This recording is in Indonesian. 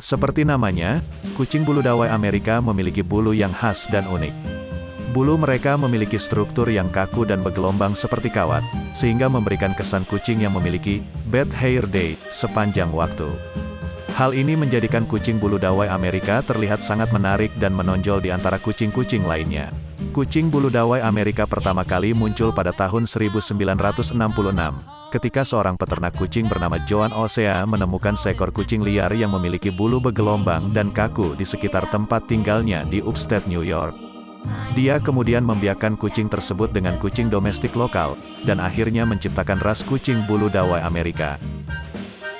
Seperti namanya, kucing bulu dawai Amerika memiliki bulu yang khas dan unik. Bulu mereka memiliki struktur yang kaku dan bergelombang seperti kawat, sehingga memberikan kesan kucing yang memiliki bad hair day sepanjang waktu. Hal ini menjadikan kucing bulu dawai Amerika terlihat sangat menarik dan menonjol di antara kucing-kucing lainnya. Kucing bulu dawai Amerika pertama kali muncul pada tahun 1966 ketika seorang peternak kucing bernama Joan Osea menemukan seekor kucing liar yang memiliki bulu bergelombang dan kaku di sekitar tempat tinggalnya di upstate New York. Dia kemudian membiarkan kucing tersebut dengan kucing domestik lokal, dan akhirnya menciptakan ras kucing bulu dawai Amerika.